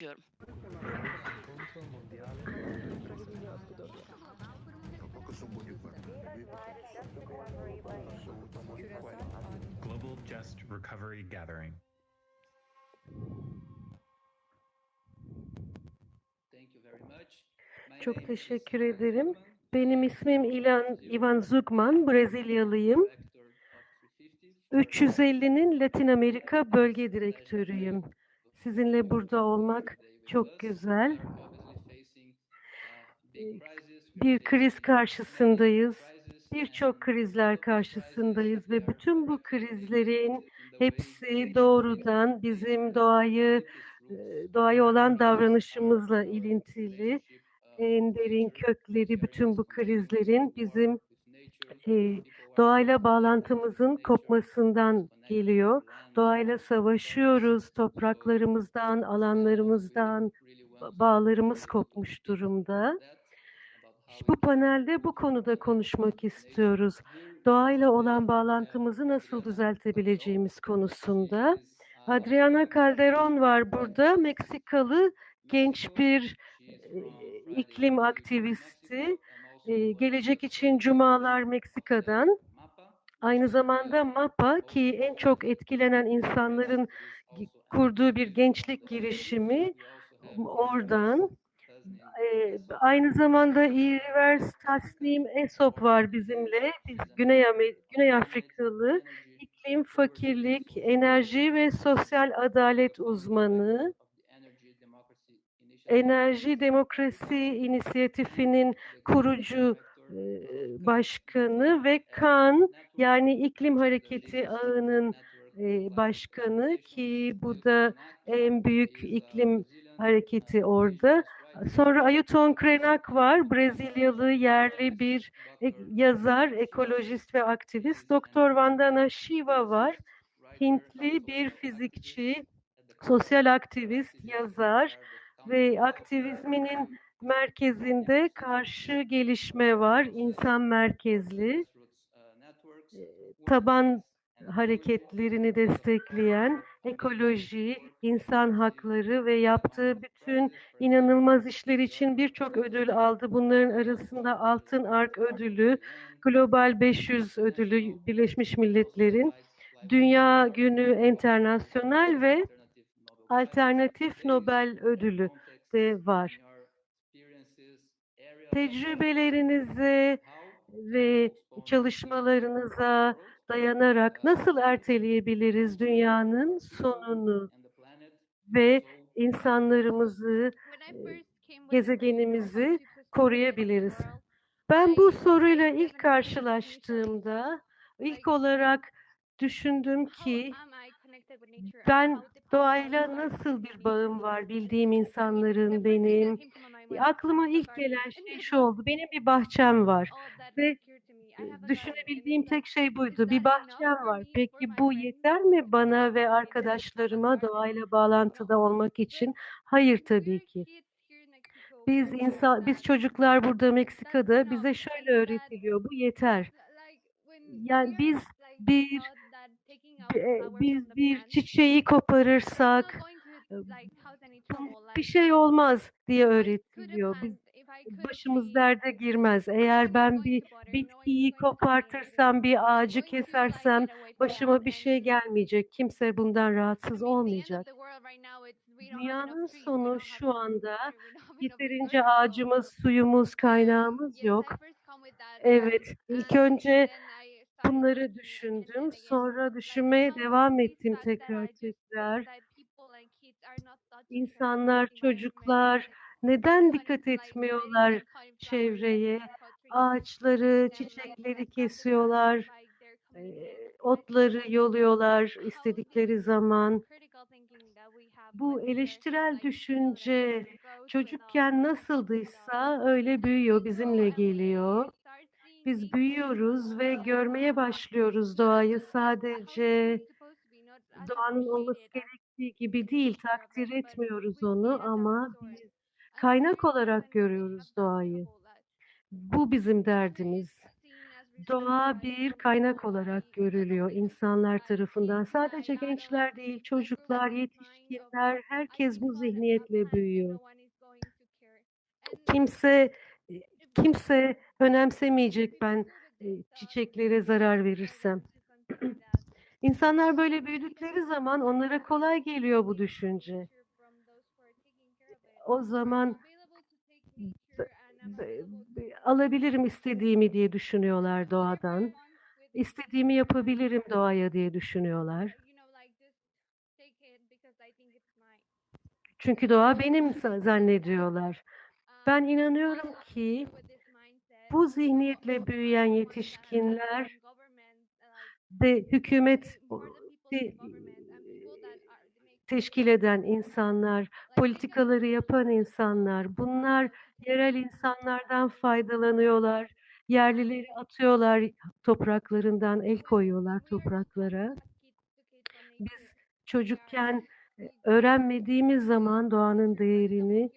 diyorum. Global Just Recovery Gathering. Çok teşekkür ederim. Benim ismim İlan Ivan Zugman, Brezilyalıyım. 350'nin Latin Amerika Bölge Direktörüyüm. Sizinle burada olmak çok güzel. Bir kriz karşısındayız. Birçok krizler karşısındayız ve bütün bu krizlerin hepsi doğrudan bizim doğayı e, doğaya olan davranışımızla ilintili. En derin kökleri bütün bu krizlerin bizim e, doğayla bağlantımızın kopmasından geliyor. Doğayla savaşıyoruz, topraklarımızdan, alanlarımızdan bağlarımız kopmuş durumda. Bu panelde bu konuda konuşmak istiyoruz. Doğayla olan bağlantımızı nasıl düzeltebileceğimiz konusunda. Adriana Calderon var burada. Meksikalı genç bir e, iklim aktivisti. E, Gelecek için Cumalar Meksika'dan. Aynı zamanda MAPA ki en çok etkilenen insanların kurduğu bir gençlik girişimi oradan. Ee, aynı zamanda İrivers Tasnim Esop var bizimle. Biz Güney, Güney Afrikalı iklim, fakirlik, enerji ve sosyal adalet uzmanı. Enerji Demokrasi İnisiyatifi'nin kurucu başkanı ve KAN yani iklim hareketi ağının başkanı ki bu da en büyük iklim hareketi orada. Sonra Ayuton Krenak var, Brezilyalı yerli bir yazar, ekolojist ve aktivist. Doktor Vandana Shiva var, Hintli bir fizikçi, sosyal aktivist, yazar ve aktivizminin merkezinde karşı gelişme var, insan merkezli, e, taban hareketlerini destekleyen ekoloji, insan hakları ve yaptığı bütün inanılmaz işler için birçok ödül aldı. Bunların arasında Altın Ark ödülü, Global 500 ödülü Birleşmiş Milletler'in, Dünya Günü Internasyonel ve Alternatif Nobel ödülü de var. Tecrübelerinize ve çalışmalarınıza dayanarak nasıl erteleyebiliriz dünyanın sonunu ve insanlarımızı, gezegenimizi koruyabiliriz? Ben bu soruyla ilk karşılaştığımda ilk olarak düşündüm ki ben doğayla nasıl bir bağım var bildiğim insanların benim. Aklıma ilk gelen şey şu oldu. Benim bir bahçem var ve düşünebildiğim tek şey buydu. Bir bahçem var. Peki bu yeter mi bana ve arkadaşlarıma doğayla bağlantıda olmak için? Hayır tabii ki. Biz insan, biz çocuklar burada Meksika'da bize şöyle öğretiliyor. Bu yeter. Yani biz bir biz bir çiçeği koparırsak bir şey olmaz diye öğretiliyor. Biz başımız derde girmez. Eğer ben bir bitkiyi kopartırsam, bir ağacı kesersem başıma bir şey gelmeyecek. Kimse bundan rahatsız olmayacak. Dünyanın sonu şu anda yeterince ağacımız, suyumuz, kaynağımız yok. Evet, ilk önce bunları düşündüm. Sonra düşünmeye devam ettim tekrar tekrar. İnsanlar, çocuklar neden dikkat etmiyorlar çevreye? Ağaçları, çiçekleri kesiyorlar, otları yoluyorlar istedikleri zaman. Bu eleştirel düşünce çocukken nasıldıysa öyle büyüyor, bizimle geliyor. Biz büyüyoruz ve görmeye başlıyoruz doğayı sadece doğanın olması gerektiği gibi değil, takdir etmiyoruz onu ama biz kaynak olarak görüyoruz doğayı. Bu bizim derdimiz. Doğa bir kaynak olarak görülüyor insanlar tarafından. Sadece gençler değil, çocuklar, yetişkinler, herkes bu zihniyetle büyüyor. Kimse, eee, kimse önemsemeyecek ben, eee, çiçeklere zarar verirsem. İnsanlar böyle büyüdükleri zaman onlara kolay geliyor bu düşünce. O zaman alabilirim istediğimi diye düşünüyorlar doğadan. İstediğimi yapabilirim doğaya diye düşünüyorlar. Çünkü doğa benim zannediyorlar. Ben inanıyorum ki bu zihniyetle büyüyen yetişkinler ve hükümet te teşkil eden insanlar, politikaları yapan insanlar, bunlar yerel insanlardan faydalanıyorlar, yerlileri atıyorlar topraklarından, el koyuyorlar topraklara. Biz çocukken, öğrenmediğimiz zaman doğanın değerini,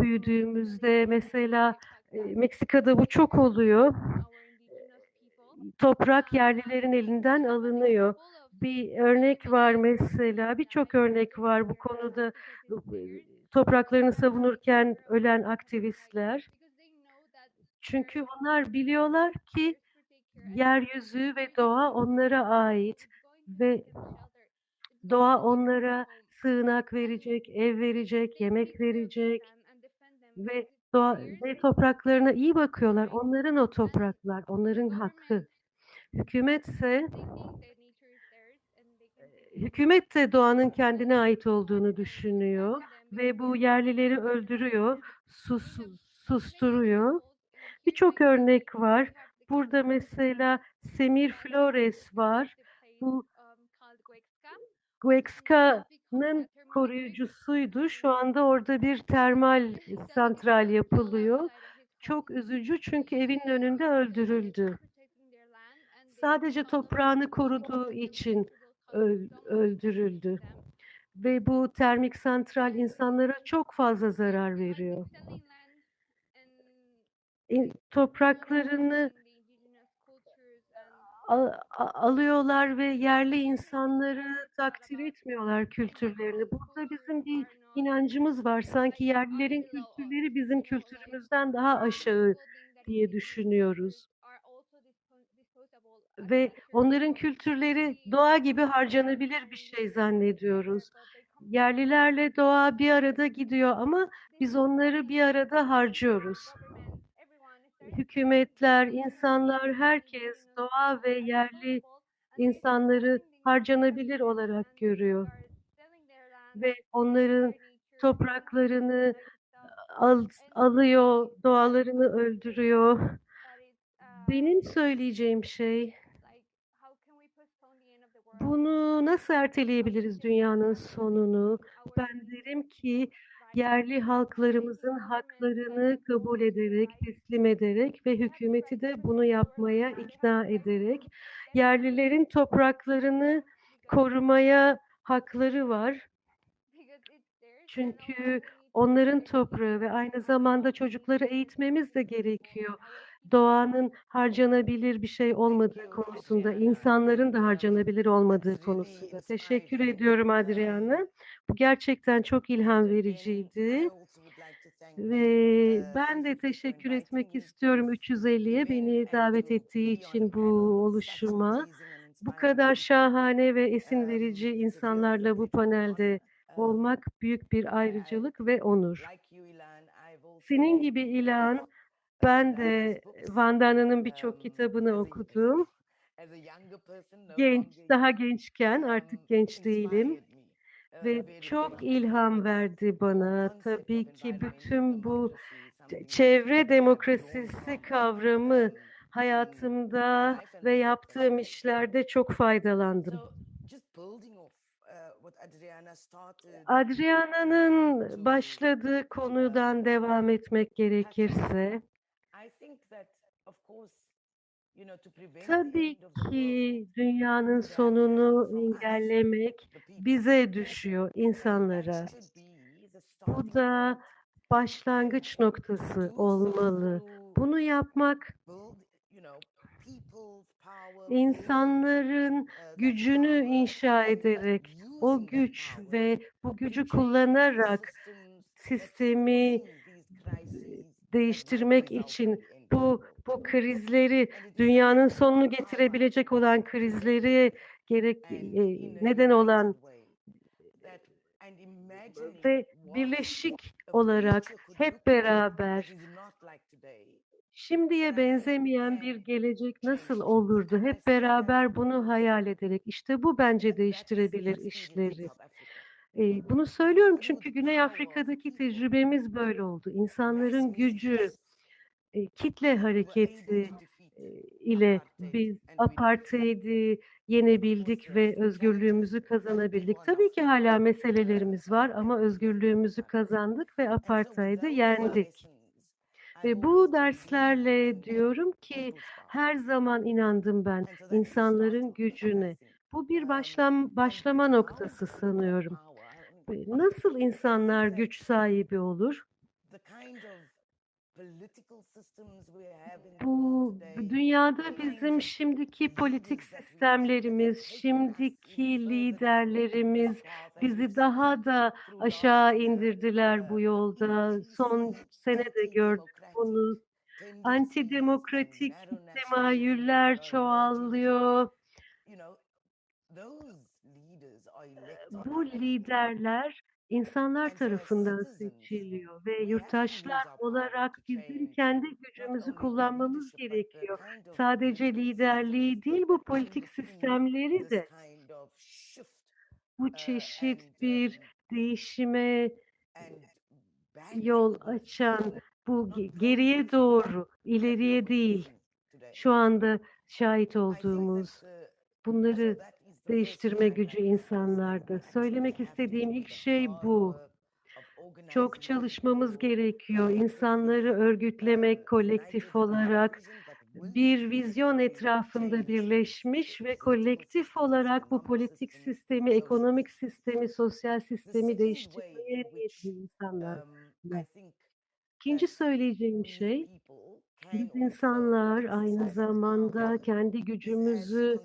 büyüdüğümüzde mesela, Meksika'da bu çok oluyor. Toprak yerlilerin elinden alınıyor. Bir örnek var mesela, birçok örnek var bu konuda, topraklarını savunurken ölen aktivistler. Çünkü onlar biliyorlar ki yeryüzü ve doğa onlara ait ve doğa onlara sığınak verecek, ev verecek, yemek verecek ve doğa ve topraklarına iyi bakıyorlar. Onların o topraklar, onların hakkı. Hükümetse hükümet de doğanın kendine ait olduğunu düşünüyor ve bu yerlileri öldürüyor, sus susturuyor. Birçok örnek var. Burada mesela Semir Flores var. Bu Güexca'nın koruyucusuydu. Şu anda orada bir termal santral yapılıyor. Çok üzücü çünkü evinin önünde öldürüldü. Sadece toprağını koruduğu için öl öldürüldü ve bu termik santral insanlara çok fazla zarar veriyor. Topraklarını alıyorlar ve yerli insanları takdir etmiyorlar kültürlerini. Burada bizim bir inancımız var. Sanki yerlilerin kültürleri bizim kültürümüzden daha aşağı diye düşünüyoruz. Ve onların kültürleri doğa gibi harcanabilir bir şey zannediyoruz. Yerlilerle doğa bir arada gidiyor ama biz onları bir arada harcıyoruz. Hükümetler, insanlar, herkes doğa ve yerli insanları harcanabilir olarak görüyor ve onların topraklarını al alıyor, doğalarını öldürüyor. Benim söyleyeceğim şey bunu nasıl erteleyebiliriz dünyanın sonunu? Ben derim ki yerli halklarımızın haklarını kabul ederek, teslim ederek ve hükümeti de bunu yapmaya ikna ederek yerlilerin topraklarını korumaya hakları var. Çünkü onların toprağı ve aynı zamanda çocukları eğitmemiz de gerekiyor. Doğanın harcanabilir bir şey olmadığı konusunda, insanların da harcanabilir olmadığı konusunda. Teşekkür ediyorum Adriana. Bu gerçekten çok ilham vericiydi. Ve ben de teşekkür etmek istiyorum 350'ye beni davet ettiği için bu oluşuma. Bu kadar şahane ve esin verici insanlarla bu panelde olmak büyük bir ayrıcalık ve onur. Senin gibi İlhan, ben de Vandana'nın birçok kitabını okudum. Genç, daha gençken, artık genç değilim ve çok ilham verdi bana. Tabii ki bütün bu çevre demokrasisi kavramı hayatımda ve yaptığım işlerde çok faydalandım. Adriana'nın başladığı konudan devam etmek gerekirse tabii ki dünyanın sonunu engellemek bize düşüyor, insanlara. Bu da başlangıç noktası olmalı. Bunu yapmak insanların gücünü inşa ederek, o güç ve bu gücü kullanarak sistemi değiştirmek için bu bu krizleri, dünyanın sonunu getirebilecek olan krizleri gerek eee, neden olan ve birleşik olarak hep beraber şimdiye benzemeyen bir gelecek nasıl olurdu? Hep beraber bunu hayal ederek. İşte bu bence değiştirebilir işleri. Eee, bunu söylüyorum çünkü Güney Afrika'daki tecrübemiz böyle oldu. İnsanların gücü, eee, kitle hareketi ile biz apartheid'i yenebildik ve özgürlüğümüzü kazanabildik. Tabii ki hâlâ meselelerimiz var ama özgürlüğümüzü kazandık ve apartheid'i yendik. Ve bu derslerle diyorum ki her zaman inandım ben insanların gücüne. Bu bir başlam başlama noktası sanıyorum. Nasıl insanlar güç sahibi olur? Bu dünyada bizim şimdiki politik sistemlerimiz, şimdiki liderlerimiz bizi daha da aşağı indirdiler bu yolda. Son sene de gördük bunu. Antidemokratik temayüller çoğalıyor. Bu liderler insanlar tarafından seçiliyor ve yurttaşlar olarak bizim kendi gücümüzü kullanmamız gerekiyor. Sadece liderliği değil, bu politik sistemleri de. bu çeşit bir değişime yol açan, bu ge geriye doğru, ileriye değil, şu anda şahit olduğumuz bunları değiştirme gücü insanlarda. Söylemek istediğim ilk şey bu. Çok çalışmamız gerekiyor. İnsanları örgütlemek kolektif olarak bir vizyon etrafında birleşmiş ve kolektif olarak bu politik sistemi, ekonomik sistemi, sosyal sistemi değiştirmeye niyetli insanlar. İkinci söyleyeceğim şey, biz insanlar aynı zamanda kendi gücümüzü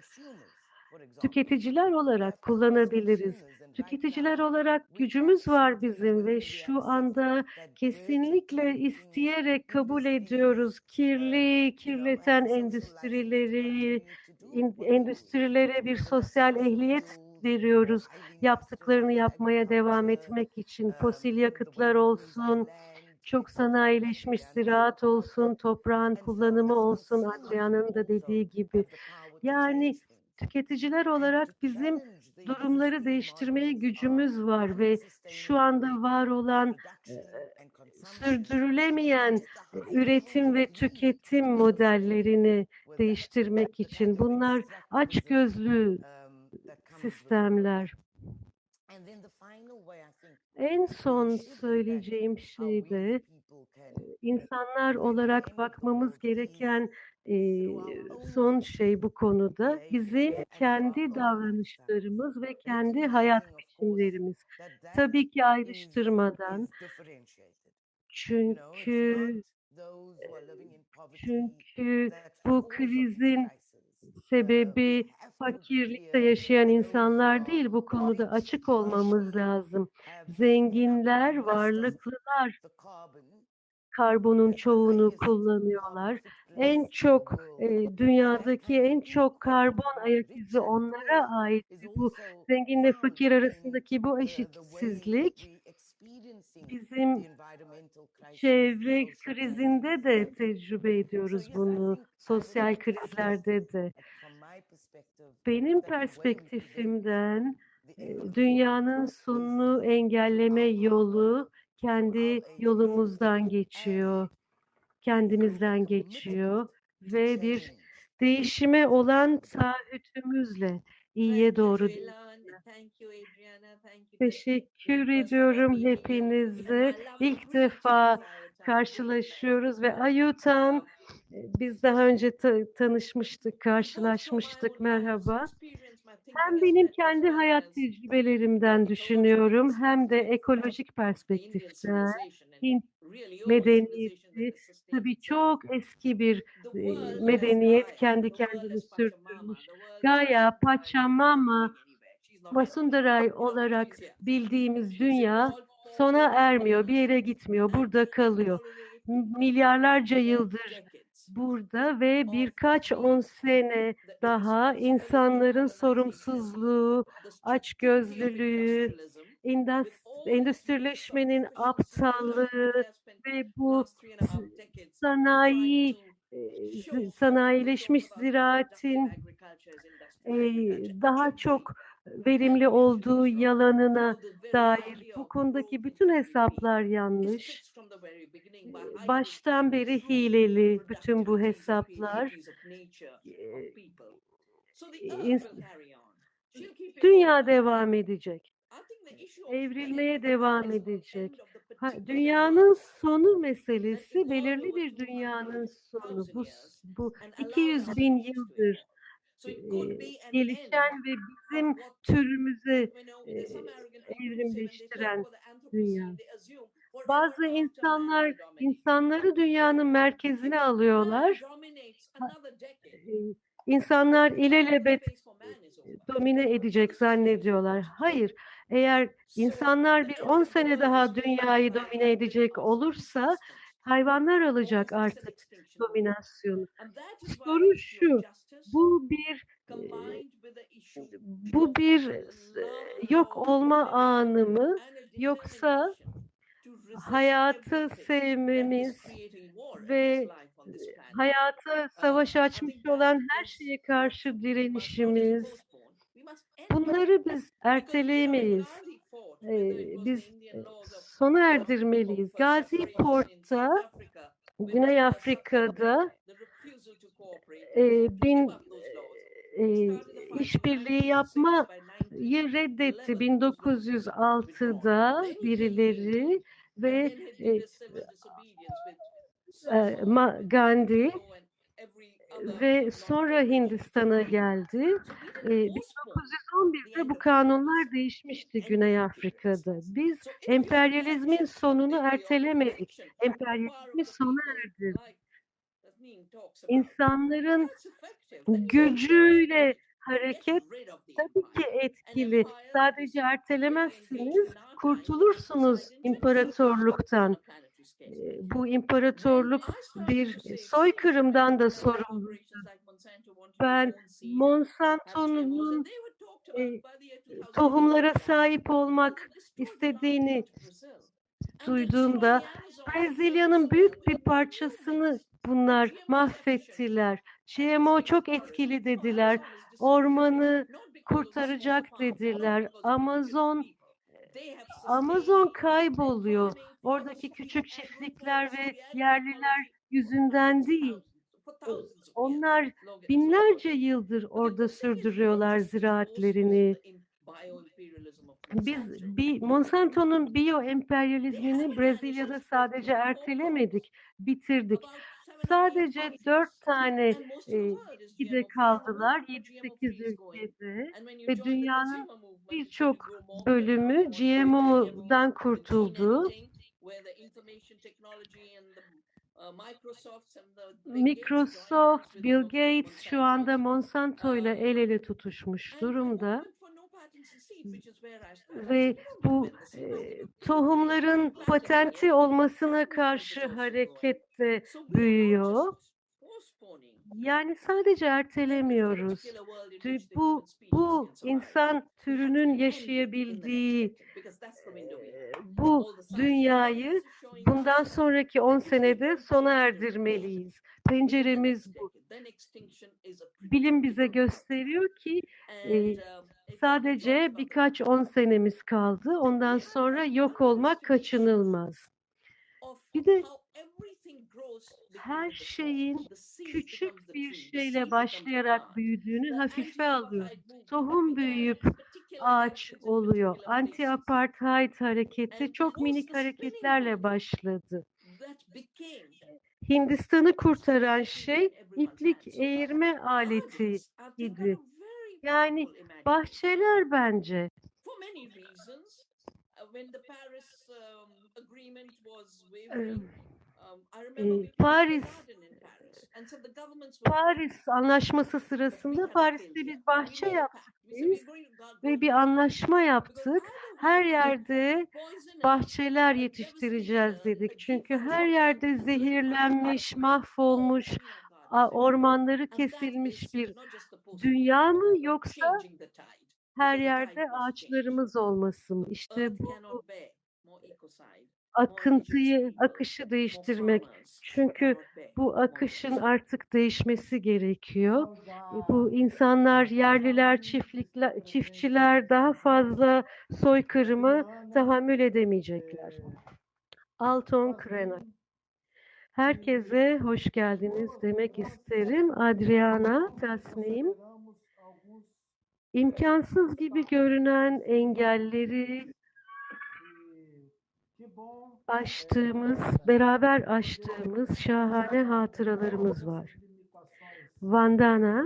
tüketiciler olarak kullanabiliriz. Tüketiciler olarak gücümüz var bizim ve şu anda kesinlikle isteyerek kabul ediyoruz kirli, kirleten endüstrileri, endüstrilere bir sosyal ehliyet veriyoruz yaptıklarını yapmaya devam etmek için. Fosil yakıtlar olsun, çok sanayileşmiş ziraat olsun, toprağın kullanımı olsun, Adrian'ın da dediği gibi. Yani tüketiciler olarak bizim durumları değiştirmeye gücümüz var ve şu anda var olan, eee, sürdürülemeyen üretim ve tüketim modellerini değiştirmek için bunlar açgözlü sistemler. En son söyleyeceğim şey de, insanlar olarak bakmamız gereken, eee, son şey bu konuda bizim kendi davranışlarımız ve kendi hayat biçimlerimiz. Tabii ki ayrıştırmadan. Çünkü, çünkü bu krizin sebebi fakirlikte yaşayan insanlar değil, bu konuda açık olmamız lazım. Zenginler, varlıklılar karbonun çoğunu kullanıyorlar. En çok, eee, dünyadaki en çok karbon ayak izi onlara ait. Bu zenginle fakir arasındaki bu eşitsizlik bizim çevre krizinde de tecrübe ediyoruz bunu, sosyal krizlerde de. Benim perspektifimden, dünyanın sonunu engelleme yolu kendi yolumuzdan geçiyor, kendimizden geçiyor ve bir değişime olan taahhütümüzle iyiye doğru Teşekkür ediyorum hepinize. İlk defa karşılaşıyoruz ve Ayutan, eee, biz daha önce ta tanışmıştık, karşılaşmıştık. Merhaba. Hem benim kendi hayat tecrübelerimden düşünüyorum hem de ekolojik perspektiften, Hint medeniyeti tabii çok eski bir e, medeniyet kendi kendini sürdürmüş. Gaya, Pachamama, Masundaray olarak bildiğimiz dünya sona ermiyor, bir yere gitmiyor, burada kalıyor. Milyarlarca yıldır burada ve birkaç on sene daha insanların sorumsuzluğu, açgözlülüğü, endüstrileşmenin aptallığı ve bu sanayi e, sanayileşmiş ziraatin e, daha çok verimli olduğu yalanına dair bu konudaki bütün hesaplar yanlış. Baştan beri hileli bütün bu hesaplar. E, Dünya devam edecek. Evrilmeye devam edecek. Ha, dünyanın sonu meselesi belirli bir dünyanın sonu. Bu, bu 200 bin yıldır gelişen ve bizim türümüze e, evrimleştiren dünya. Bazı insanlar insanları dünyanın merkezine alıyorlar. İnsanlar ilelebet domine edecek zannediyorlar. Hayır, eğer insanlar bir 10 sene daha dünyayı domine edecek olursa hayvanlar alacak artık dominasyonu. Soru şu, bu bir e, bu bir e, yok olma anı mı yoksa hayatı sevmemiz ve e, hayata savaş açmış olan her şeye karşı direnişimiz bunları biz erteleyemeyiz. Ee, biz e, sona erdirmeliyiz. Gazi Port'ta Güney Afrika'da e, bin e, işbirliği yapmayı reddetti 1906'da birileri ve e, e, Gandhi ve sonra Hindistan'a geldi. E, 1911'de bu kanunlar değişmişti Güney Afrika'da. Biz emperyalizmin sonunu ertelemedik. Emperyalizmi sona erdirdik. İnsanların gücüyle hareket tabii ki etkili. Sadece ertelemezsiniz, kurtulursunuz imparatorluktan. Bu imparatorluk bir soykırımdan da sorumlu. Ben Monsanto'nun e, tohumlara sahip olmak istediğini duyduğumda Brezilya'nın büyük bir parçasını bunlar mahvettiler. GMO çok etkili dediler. Ormanı kurtaracak dediler. Amazon Amazon kayboluyor. Oradaki küçük çiftlikler ve yerliler yüzünden değil. Onlar binlerce yıldır orada sürdürüyorlar ziraatlerini. Biz bir Monsanto'nun biyo emperyalizmini Brezilya'da sadece ertelemedik, bitirdik. Sadece dört tane e, ülkede kaldılar, 7-8 ülkede ve dünyanın birçok bölümü GMO'dan kurtuldu. Microsoft, Bill Gates şu anda Monsanto ile el ele tutuşmuş durumda ve bu e, tohumların patenti olmasına karşı harekette büyüyor. Yani sadece ertelemiyoruz. Bu bu insan türünün yaşayabildiği bu dünyayı bundan sonraki 10 senede sona erdirmeliyiz. Penceremiz bu. Bilim bize gösteriyor ki e, sadece birkaç on senemiz kaldı. Ondan sonra yok olmak kaçınılmaz. Bir de her şeyin küçük bir şeyle başlayarak büyüdüğünü hafife alıyoruz. Tohum büyüyüp ağaç oluyor. Anti-apartheid hareketi çok minik hareketlerle başladı. Hindistan'ı kurtaran şey iplik eğirme aleti idi. Yani bahçeler bence. Eee, Paris Paris Anlaşması sırasında Paris'te bir bahçe yaptık biz ve bir anlaşma yaptık. Her yerde bahçeler yetiştireceğiz dedik. Çünkü her yerde zehirlenmiş, mahvolmuş, ormanları kesilmiş bir dünya mı yoksa her yerde ağaçlarımız olması mı? İşte bu akıntıyı, akışı değiştirmek. Çünkü bu akışın artık değişmesi gerekiyor. E, Bu insanlar, yerliler, çiftlikler, çiftçiler daha fazla soykırımı tahammül edemeyecekler. Alton Krenak. Herkese hoş geldiniz demek isterim. Adriana Tasnim. İmkansız gibi görünen engelleri aştığımız, beraber aştığımız şahane hatıralarımız var. Vandana,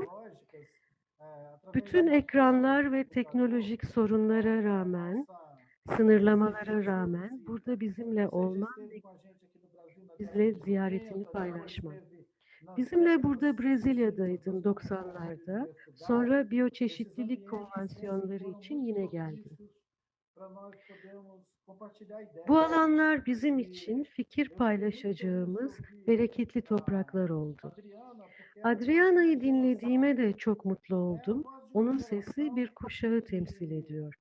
bütün ekranlar ve teknolojik sorunlara rağmen, sınırlamalara rağmen burada bizimle olman bizle ziyaretini paylaşman. Bizimle burada Brezilya'daydın 90'larda. Sonra biyoçeşitlilik konvansiyonları için yine geldin. Bu alanlar bizim için fikir paylaşacağımız bereketli topraklar oldu. Adriana'yı dinlediğime de çok mutlu oldum. Onun sesi bir kuşağı temsil ediyor.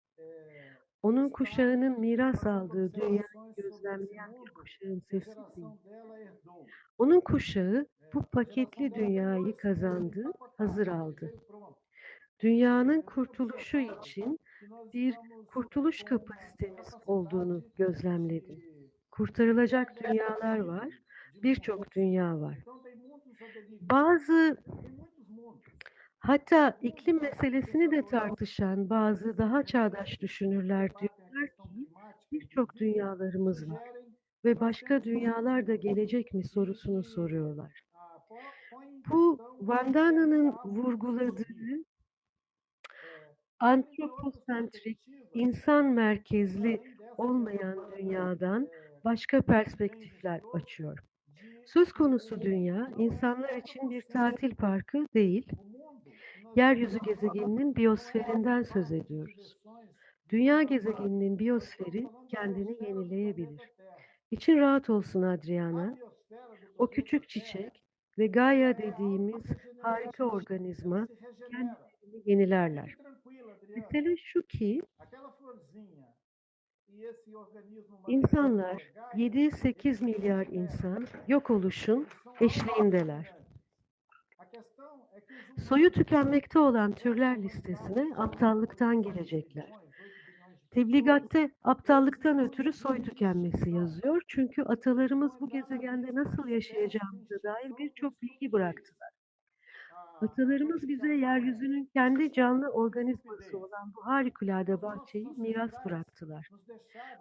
Onun kuşağının miras aldığı dünyayı gözlemleyen bir kuşağın sesi değil. Onun kuşağı bu paketli dünyayı kazandı, hazır aldı. Dünyanın kurtuluşu için bir kurtuluş kapasitemiz olduğunu gözlemledim. Kurtarılacak dünyalar var, birçok dünya var. Bazı hatta iklim meselesini de tartışan bazı daha çağdaş düşünürler diyorlar ki birçok dünyalarımız var ve başka dünyalar da gelecek mi sorusunu soruyorlar. Bu Vandana'nın vurguladığı antroposentrik, insan merkezli olmayan dünyadan başka perspektifler açıyor. Söz konusu dünya, insanlar için bir tatil parkı değil, yeryüzü gezegeninin biyosferinden söz ediyoruz. Dünya gezegeninin biyosferi kendini yenileyebilir. İçin rahat olsun Adriana. O küçük çiçek ve Gaia dediğimiz harika organizma kendilerini yenilerler. Mesele şu ki insanlar 7-8 milyar insan yok oluşun eşliğindeler. Soyu tükenmekte olan türler listesine aptallıktan girecekler. Tebligatte aptallıktan ötürü soy tükenmesi yazıyor. Çünkü atalarımız bu gezegende nasıl yaşayacağımıza dair birçok bilgi bıraktılar. Atalarımız bize yeryüzünün kendi canlı organizması olan bu harikulade bahçeyi miras bıraktılar.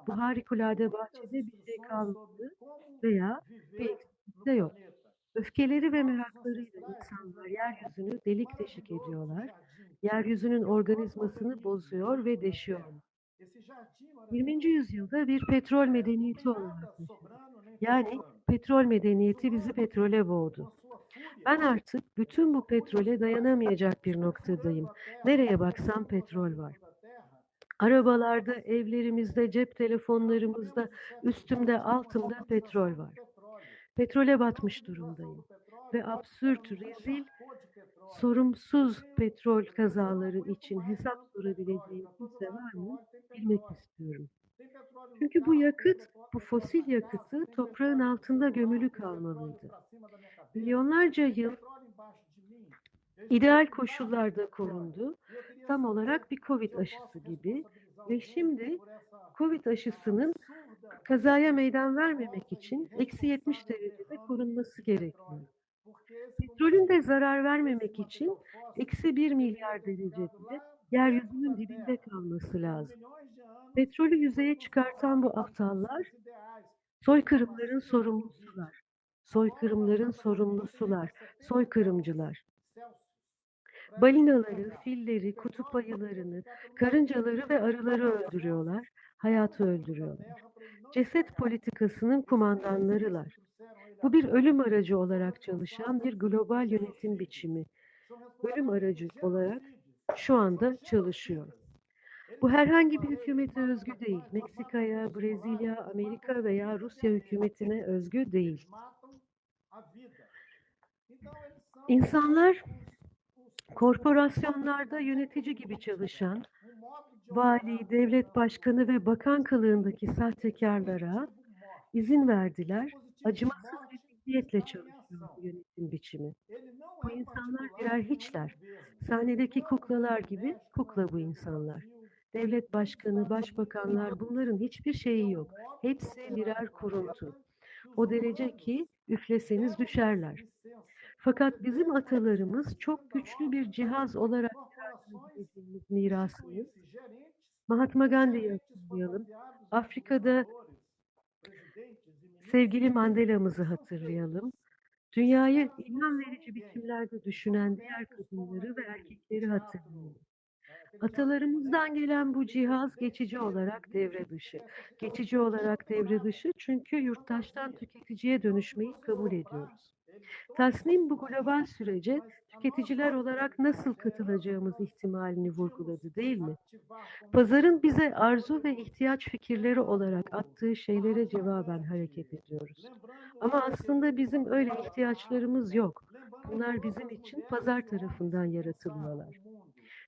Bu harikulade bahçede bir şey kalmadı veya bir de yok. Öfkeleri ve meraklarıyla insanlar yeryüzünü delik deşik ediyorlar. Yeryüzünün organizmasını bozuyor ve deşiyorlar. 20. yüzyılda bir petrol medeniyeti olarak. Yani petrol medeniyeti bizi petrole boğdu. Ben artık bütün bu petrole dayanamayacak bir noktadayım. Nereye baksam petrol var. Arabalarda, evlerimizde, cep telefonlarımızda, üstümde, altımda petrol var. Petrole batmış durumdayım. Ve absürt, rezil, sorumsuz petrol kazaları için hesap sorabileceğim kimse var mı? Bilmek istiyorum. Çünkü bu yakıt, bu fosil yakıtı toprağın altında gömülü kalmalıydı. Milyonlarca yıl ideal koşullarda korundu. Tam olarak bir Covid aşısı gibi. Ve şimdi Covid aşısının kazaya meydan vermemek için eksi 70 derecede korunması gerekiyor. Petrolün de zarar vermemek için eksi 1 milyar derecede yeryüzünün dibinde kalması lazım. Petrolü yüzeye çıkartan bu aptallar soykırımların sorumlusular. Soykırımların sorumlusular. Soykırımcılar. Balinaları, filleri, kutup ayılarını, karıncaları ve arıları öldürüyorlar. Hayatı öldürüyorlar. Ceset politikasının kumandanlarılar. Bu bir ölüm aracı olarak çalışan bir global yönetim biçimi. Ölüm aracı olarak şu anda çalışıyor. Bu herhangi bir hükümete özgü değil. Meksika'ya, Brezilya, Amerika veya Rusya hükümetine özgü değil. İnsanlar korporasyonlarda yönetici gibi çalışan, vali, devlet başkanı ve bakan kılığındaki sahtekarlara izin verdiler. Acımasız bir zihniyetle çalışıyor yönetim biçimi. Bu insanlar birer hiçler. Sahnedeki kuklalar gibi kukla bu insanlar. Devlet başkanı, başbakanlar bunların hiçbir şeyi yok. Hepsi birer kuruntu. O derece ki üfleseniz düşerler. Fakat bizim atalarımız çok güçlü bir cihaz olarak mirasımız. Mahatma Gandhi'yi hatırlayalım. Afrika'da sevgili Mandela'mızı hatırlayalım. Dünyayı ilham verici biçimlerde düşünen diğer kadınları ve erkekleri hatırlayalım. Atalarımızdan gelen bu cihaz geçici olarak devre dışı. Geçici olarak devre dışı çünkü yurttaştan tüketiciye dönüşmeyi kabul ediyoruz. Tasnim bu global sürece tüketiciler olarak nasıl katılacağımız ihtimalini vurguladı değil mi? Pazarın bize arzu ve ihtiyaç fikirleri olarak attığı şeylere cevaben hareket ediyoruz. Ama aslında bizim öyle ihtiyaçlarımız yok. Bunlar bizim için pazar tarafından yaratılıyorlar.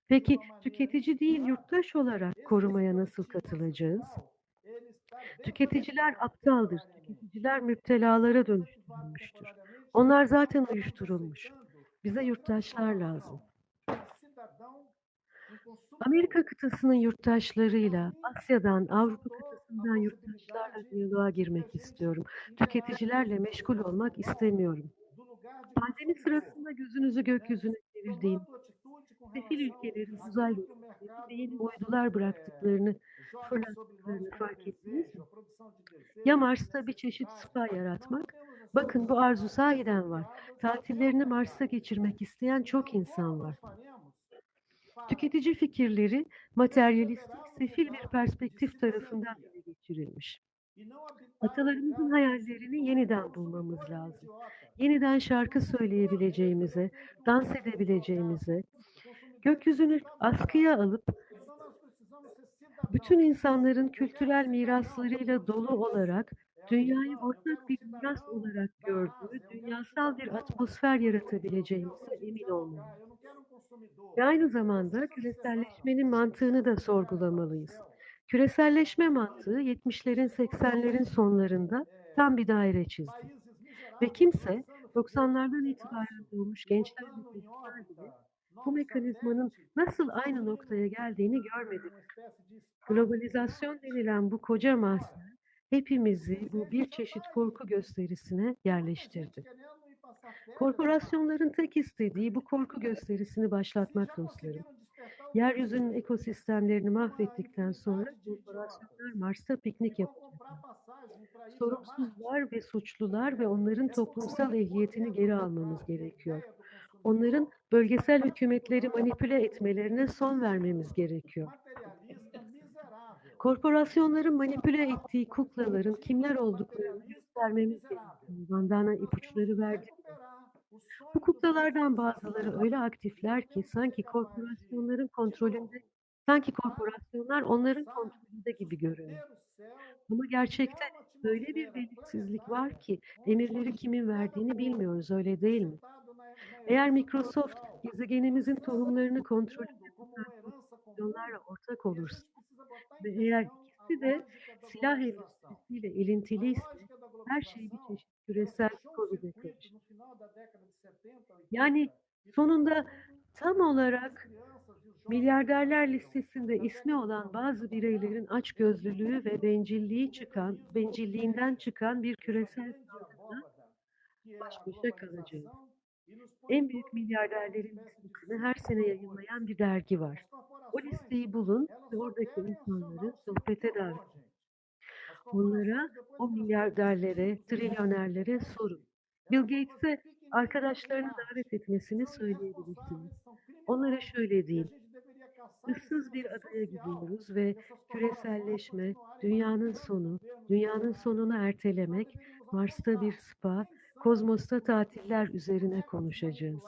Peki tüketici değil yurttaş olarak korumaya nasıl katılacağız? Tüketiciler aptaldır. Tüketiciler müptelalara dönüştürülmüştür. Onlar zaten uyuşturulmuş. Bize yurttaşlar lazım. Amerika kıtasının yurttaşlarıyla, Asya'dan, Avrupa kıtasından yurttaşlarla diyaloğa girmek istiyorum. Tüketicilerle meşgul olmak istemiyorum. Pandemi sırasında gözünüzü gökyüzüne çevirdiğim, sefil ülkelerin uzay yeni uydular bıraktıklarını, fırlattıklarını fark ettiniz mi? Ya Mars'ta bir çeşit spa yaratmak, bakın bu arzu sahiden var. Tatillerini Mars'ta geçirmek isteyen çok insan var. Tüketici fikirleri materyalistik, sefil bir perspektif tarafından ele geçirilmiş. Atalarımızın hayallerini yeniden bulmamız lazım. Yeniden şarkı söyleyebileceğimize, dans edebileceğimize, gökyüzünü askıya alıp bütün insanların kültürel miraslarıyla dolu olarak dünyayı ortak bir miras olarak gördüğü dünyasal bir atmosfer yaratabileceğimize emin olmalıyız. Ve aynı zamanda küreselleşmenin mantığını da sorgulamalıyız. Küreselleşme mantığı 70'lerin 80'lerin sonlarında tam bir daire çizdi. Ve kimse 90'lardan itibaren doğmuş gençler bu mekanizmanın nasıl aynı noktaya geldiğini görmedi. Globalizasyon denilen bu koca mahzen hepimizi bu bir çeşit korku gösterisine yerleştirdi. Korporasyonların tek istediği bu korku gösterisini başlatmak dostlarım. Yeryüzünün ekosistemlerini mahvettikten sonra korporasyonlar Mars'ta piknik yapacaklar. Sorumsuzlar ve suçlular ve onların toplumsal ehliyetini geri almamız gerekiyor. Onların bölgesel hükümetleri manipüle etmelerine son vermemiz gerekiyor. Korporasyonların manipüle ettiği kuklaların kimler olduklarını göstermemiz gerekiyor. Bandana ipuçları verdi. Bu kuklalardan bazıları öyle aktifler ki sanki korporasyonların kontrolünde, sanki korporasyonlar onların kontrolünde gibi görünüyor. Ama gerçekte böyle bir belirsizlik var ki emirleri kimin verdiğini bilmiyoruz öyle değil mi? Eğer Microsoft gezegenimizin tohumlarını kontrol edip korporasyonlarla ortak olursa ve eğer ikisi de silah endüstrisiyle ilintiliyse her şey bir çeşit küresel karışır. Yani sonunda tam olarak milyarderler listesinde ismi olan bazı bireylerin açgözlülüğü ve bencilliği çıkan, bencilliğinden çıkan bir küresel baş başa kalacağız. En büyük milyarderlerin listesini her sene yayınlayan bir dergi var. O listeyi bulun ve oradaki insanları sohbete davet edin. Onlara, o milyarderlere, trilyonerlere sorun. Bill Gates'e arkadaşlarını davet etmesini söyleyebilirsiniz. Onlara şöyle deyin. ıssız bir adaya gidiyoruz ve küreselleşme, dünyanın sonu, dünyanın sonunu ertelemek, Mars'ta bir spa, kozmosta tatiller üzerine konuşacağız.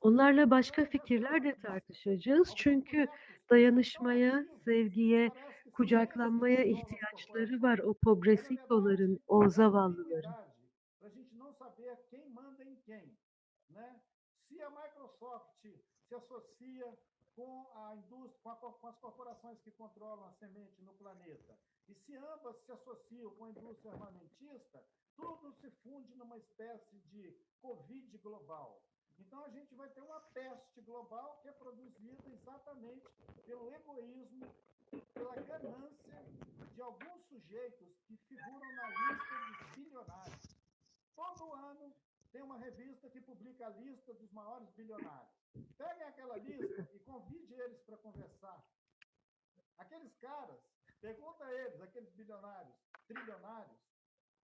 Onlarla başka fikirler de tartışacağız çünkü dayanışmaya, sevgiye, kucaklanmaya ihtiyaçları var o pobrecitoların, o zavallıların. Microsoft se associa com a indústria, com, a co- com as corporações que controlam a semente no planeta, e se ambas se associam com a indústria armamentista, tudo se funde numa espécie de Covid global. Então a gente vai ter uma peste global que é produzida exatamente pelo egoísmo, pela ganância de alguns sujeitos que figuram na lista dos bilionários. Todo ano tem uma revista que publica a lista dos maiores bilionários. Peguem aquela lista e convide eles para conversar. Aqueles caras, pergunta a eles, aqueles bilionários, trilionários,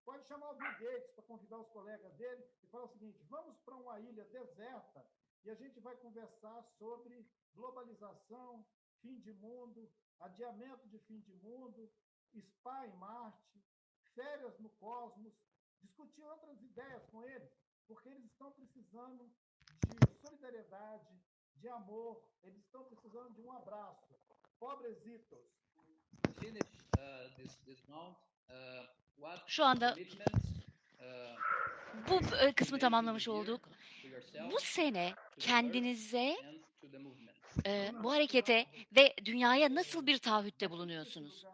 pode chamar o Bill Gates para convidar os colegas dele e falar o seguinte: vamos para uma ilha deserta e a gente vai conversar sobre globalização, fim de mundo, adiamento de fim de mundo, spa em Marte, férias no cosmos, discutir outras ideias com eles, porque eles estão precisando solidariedade, de amor, eles estão precisando de um abraço. Pobresitos. finish uh, this this round. Uh, what Şu anda uh, bu e, kısmı tamamlamış olduk. Bu sene kendinize, e, bu harekete ve dünyaya nasıl bir taahhütte bulunuyorsunuz?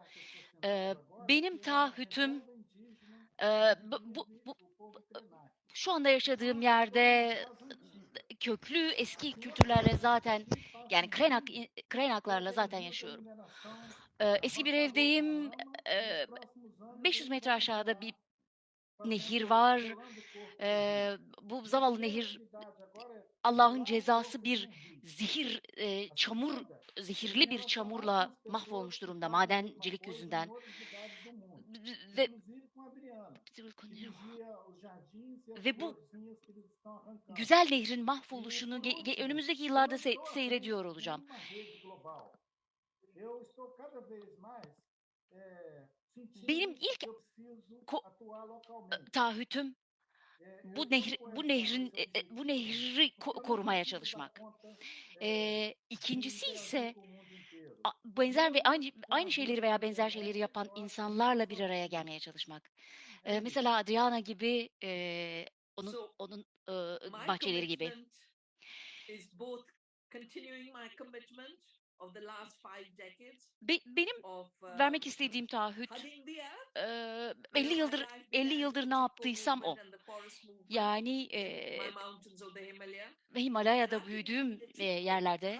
E, benim taahhütüm e, bu, bu, bu, şu anda yaşadığım yerde köklü eski kültürlerle zaten yani Krenak, Krenaklarla zaten yaşıyorum. E, eski bir evdeyim. E, 500 metre aşağıda bir nehir var. E, bu zavallı nehir Allah'ın cezası bir zehir, e, çamur, zehirli bir çamurla mahvolmuş durumda madencilik yüzünden. Ve Ve bu güzel nehrin mahvoluşunu önümüzdeki yıllarda se- seyrediyor olacağım. Benim ilk taahhütüm bu nehri, bu nehrin e, e, bu nehri ko- korumaya çalışmak. Ee, ikincisi ise benzer ve aynı aynı şeyleri veya benzer şeyleri yapan insanlarla bir araya gelmeye çalışmak. Ee, mesela Adriana gibi e, onun So, onun e, bahçeleri gibi. Be- benim of uh, vermek istediğim taahhüt e, 50 yıldır 50 yıldır ne yaptıysam o. Yani e, Himalaya'da büyüdüğüm e, yerlerde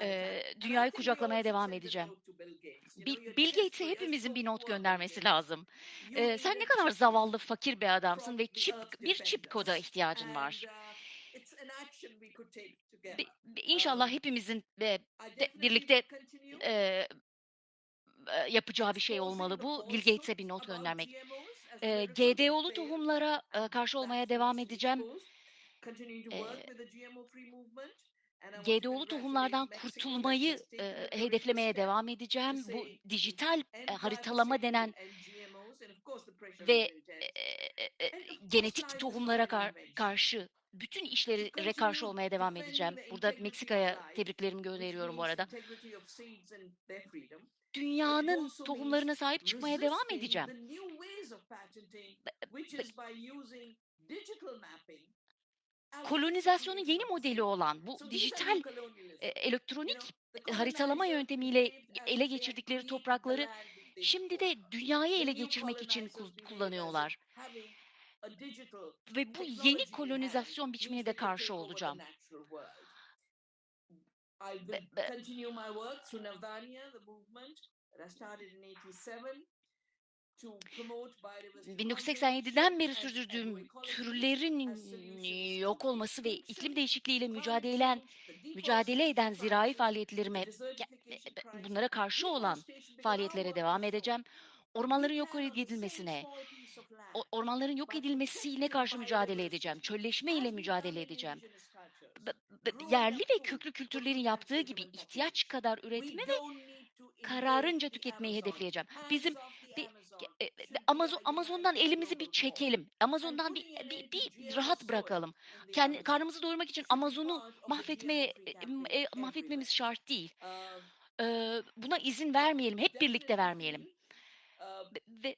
e, dünyayı kucaklamaya devam edeceğim. Bill Gates'e hepimizin bir not göndermesi lazım. Ee, sen ne kadar zavallı, fakir bir adamsın ve çip bir çip koda ihtiyacın var. İnşallah hepimizin e, definitely birlikte e, e, yapacağı bir şey olmalı bu. Bill Gates'e bir not göndermek. E, GDO'lu tohumlara e, karşı olmaya devam edeceğim. exposed. GDO'lu tohumlardan kurtulmayı e, hedeflemeye devam edeceğim. Bu dijital e, haritalama denen ve e, e, genetik tohumlara kar- karşı bütün işlere karşı olmaya devam edeceğim. Burada Meksika'ya tebriklerimi gönderiyorum bu arada. Dünyanın tohumlarına sahip çıkmaya devam edeceğim. Kolonizasyonun yeni modeli olan bu dijital e, elektronik haritalama yöntemiyle ele geçirdikleri toprakları şimdi de dünyayı ele geçirmek için kullanıyorlar. Ve bu yeni kolonizasyon biçimine de karşı olacağım. 1987'den beri sürdürdüğüm türlerin yok olması ve iklim değişikliğiyle mücadele mücadele eden zirai faaliyetlerime e, crisis, bunlara karşı olan faaliyetlere devam edeceğim. Ormanların yok edilmesine, ormanların yok edilmesiyle karşı mücadele edeceğim. Çölleşme ile mücadele edeceğim. yerli ve köklü kültürlerin yaptığı gibi ihtiyaç kadar üretme ve kararınca tüketmeyi hedefleyeceğim. Bizim bir e, e, Amazon Amazon'dan elimizi bir çekelim. Amazon'dan bir, bir, bir rahat bırakalım. Kendi karnımızı doyurmak için Amazon'u mahvetmeye e, e, mahvetmemiz şart değil. Ee, buna izin vermeyelim. Hep birlikte vermeyelim. Ve-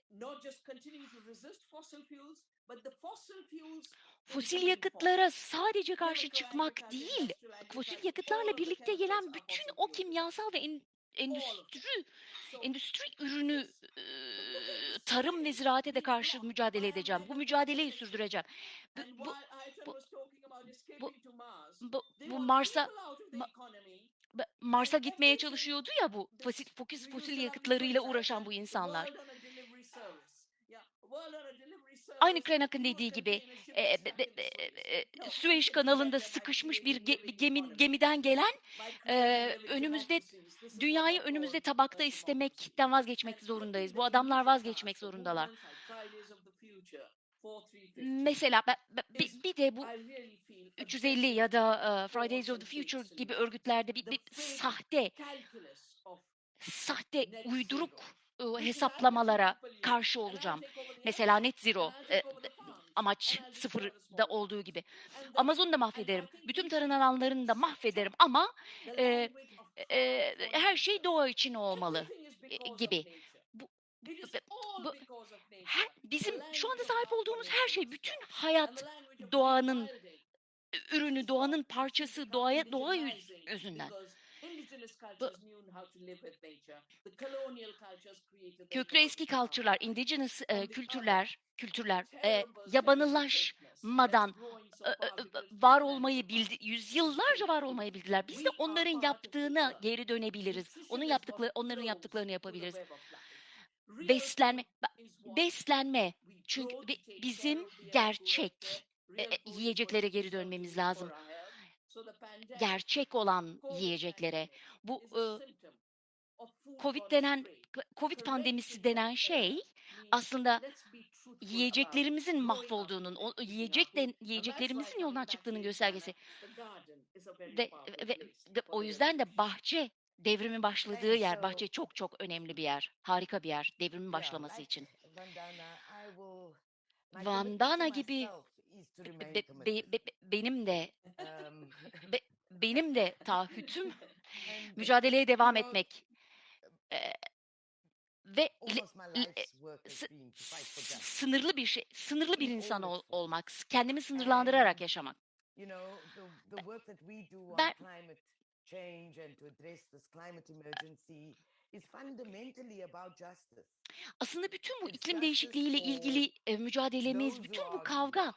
fosil yakıtlara sadece karşı çıkmak değil, fosil yakıtlarla birlikte gelen bütün o kimyasal ve endüstri endüstri ürünü e, tarım ve ziraate de karşı mücadele edeceğim. Bu mücadeleyi sürdüreceğim. Bu, bu, bu- bu- bu, bu Mars'a Ma- Mars'a gitmeye çalışıyordu ya bu fosil, fosil, fosil yakıtlarıyla uğraşan bu insanlar. Aynı Krenak'ın dediği gibi e, be- be- e, Süveyş kanalında sıkışmış bir, ge- bir gemi, gemiden gelen e, önümüzde dünyayı önümüzde tabakta istemekten vazgeçmek zorundayız. Bu adamlar vazgeçmek zorundalar. Mesela bir, bir de bu 350 ya da e, Fridays of the Future gibi örgütlerde bir, bir sahte sahte uyduruk e, hesaplamalara karşı olacağım. Mesela net zero e, e, amaç sıfırda olduğu gibi. Amazon'u da mahvederim. Bütün tarım alanlarını da mahvederim ama e, e, her şey doğa için olmalı e, gibi. Bu, bu, her, bizim şu anda sahip olduğumuz her şey, bütün hayat doğanın ürünü, doğanın parçası, doğaya doğa yüz, yüzünden. Köklü eski kültürler, indigenous e, kültürler, kültürler e, yabanılaşmadan e, e, e, var olmayı bildi, yüzyıllarca var olmayı bildiler. Biz de onların yaptığına geri dönebiliriz. Onun yaptıkları, onların yaptıklarını yapabiliriz. Beslenme, beslenme. Çünkü bi- bizim gerçek e, e, yiyeceklere geri dönmemiz lazım. Gerçek olan yiyeceklere. Bu e, Covid denen Covid pandemisi denen şey aslında yiyeceklerimizin mahvolduğunun, o yiyecek de, yiyeceklerimizin yoldan çıktığının göstergesi. Ve, ve, ve o yüzden de bahçe devrimin başladığı yer, bahçe çok çok önemli bir yer. Harika bir yer devrimin başlaması için. Vandana gibi Be- be- be- be- benim de be- benim de taahhütüm mücadeleye devam etmek. Ee, ve sınırlı bir şey, sınırlı bir insan ol- olmak, kendimi sınırlandırarak yaşamak. Ben- is fundamentally about justice. Aslında bütün bu iklim değişikliğiyle ilgili e, mücadelemiz, bütün bu kavga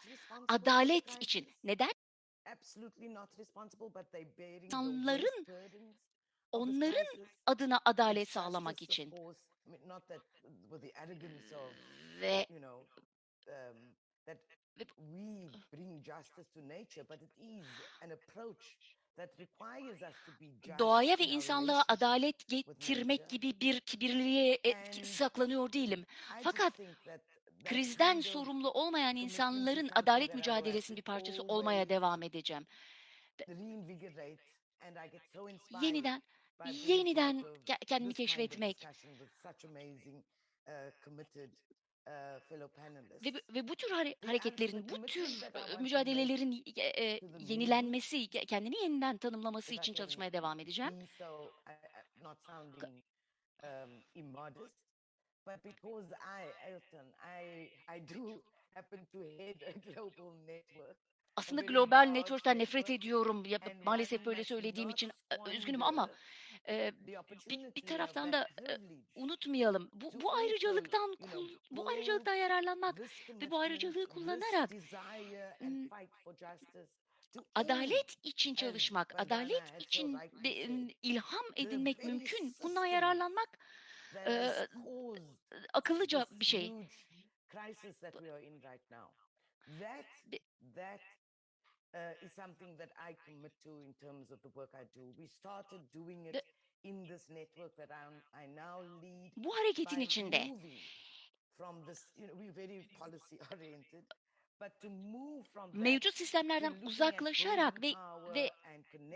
adalet için. Neden? İnsanların Onların adına adalet sağlamak için. Ve doğaya ve insanlığa adalet getirmek gibi bir kibirliliğe e, saklanıyor değilim. Fakat Krizden sorumlu olmayan insanların adalet mücadelesinin bir parçası olmaya devam edeceğim. Yeniden, yeniden kendimi keşfetmek ve, bu- ve bu tür hare- hareketlerin, bu tür e, mücadelelerin e, e, yenilenmesi, ke- kendini yeniden tanımlaması için çalışmaya devam edeceğim. Aslında global network'ten nefret ediyorum. Ya, maalesef böyle söylediğim için e, üzgünüm ama e, the bir, bir taraftan da e, unutmayalım. Bu, bu ayrıcalıktan bu ayrıcalıktan yararlanmak ve bu ayrıcalığı kullanarak adalet için çalışmak, adalet için ilham edinmek mümkün. Bundan yararlanmak e, akıllıca bir şey. that uh, is something that I commit to in terms of the work I do. We started doing it De- in this network that I'm, I now lead Bu hareketin içinde. mevcut sistemlerden uzaklaşarak ve ve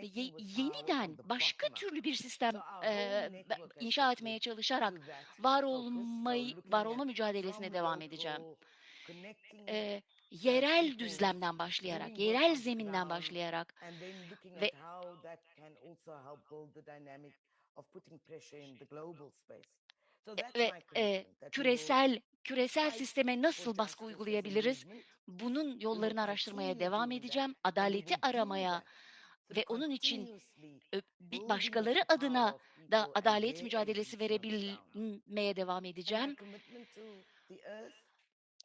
ye- yeniden başka türlü bir sistem has inşa etmeye çalışarak var olmayı var olma mücadelesine devam edeceğim. uh, yerel düzlemden başlayarak, yerel zeminden başlayarak ve ve will küresel küresel sisteme nasıl baskı uygulayabiliriz? Bunun yollarını araştırmaya devam edeceğim. Adaleti aramaya ve onun için başkaları adına da adalet mücadelesi verebilmeye devam edeceğim.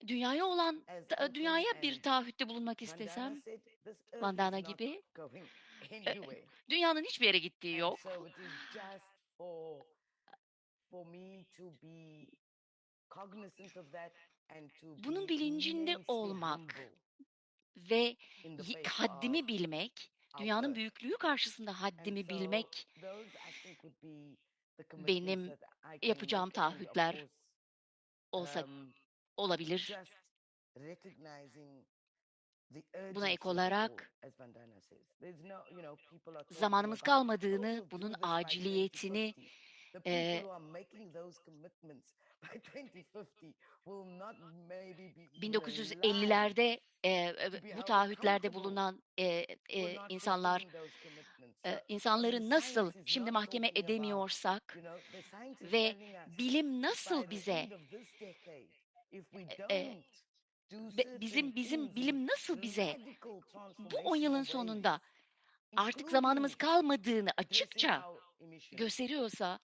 Dünyaya olan dünyaya bir taahhütte bulunmak istesem, Vandana gibi e, dünyanın hiçbir yere gittiği yok. Bunun bilincinde olmak ve haddimi bilmek, dünyanın büyüklüğü karşısında haddimi bilmek benim yapacağım taahhütler olsa um, olabilir. Buna ek olarak zamanımız kalmadığını, bunun aciliyetini 2050. The people eee, who are making those commitments by 2050 will not maybe be even alive 1950'lerde e, e, bu taahhütlerde bulunan e, e, insanlar e, insanları nasıl şimdi mahkeme edemiyorsak ve bilim nasıl bize e, bizim bizim bilim nasıl bize bu 10 yılın sonunda artık zamanımız kalmadığını açıkça gösteriyorsa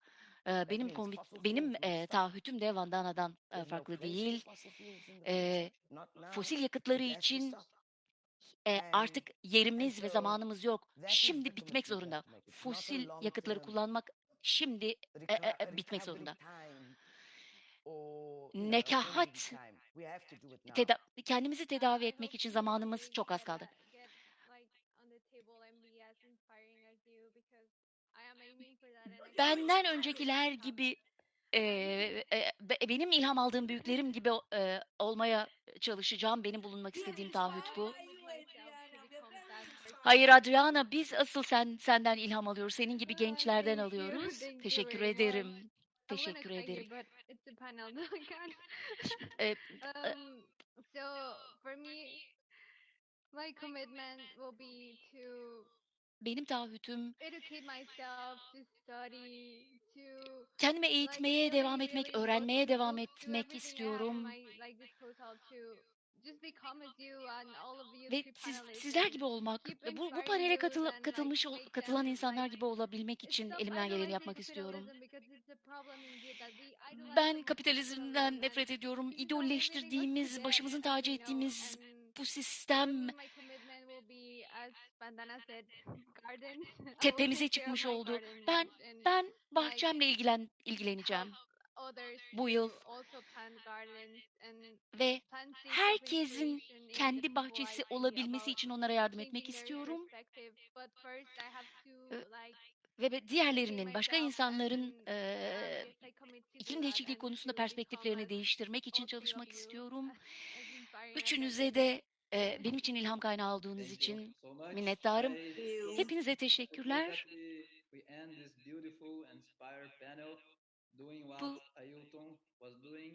e, benim fossil benim e, taahhütüm de Vandana'dan e, farklı değil. E, fosil yakıtları için e, artık yerimiz ve zamanımız yok. Şimdi bitmek zorunda. Fosil yakıtları kullanmak şimdi e, e, e, bitmek zorunda. Nekahat teda kendimizi tedavi etmek için zamanımız çok az kaldı. Benden öncekiler gibi e, e, be- benim ilham aldığım büyüklerim gibi e, olmaya çalışacağım. Benim bulunmak istediğim taahhüt bu. Hayır Adriana, biz asıl sen senden ilham alıyoruz. Senin gibi gençlerden alıyoruz. Teşekkür ederim. Teşekkür ederim. E, e, Um, so for me, my commitment will be to benim taahhütüm educate myself, to study, to kendime like eğitmeye devam etmek, öğrenmeye devam etmek istiyorum. Ve siz, sizler gibi olmak, bu, bu panele like katılmış ol- katılan insanlar gibi olabilmek için elimden geleni yapmak istiyorum. Ben kapitalizmden nefret ediyorum. İdolleştirdiğimiz, başımızın tacı ettiğimiz bu sistem tepemize çıkmış oldu. Ben ben bahçemle ilgilen ilgileneceğim bu yıl to also plant gardens and ve herkesin kendi bahçesi olabilmesi için onlara yardım etmek istiyorum. ve diğerlerinin, başka insanların do iklim değişikliği konusunda perspektiflerini değiştirmek için çalışmak istiyorum. Üçünüze de eee, benim için ilham kaynağı olduğunuz için minnettarım. Hepinize teşekkürler. Doing what Ailton was doing,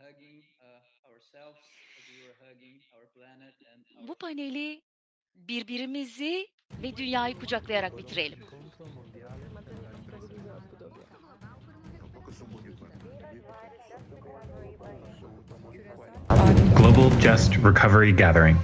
hugging uh, ourselves as we were hugging our planet and our bu paneli birbirimizi ve dünyayı kucaklayarak bitirelim. Global Just Recovery Gathering.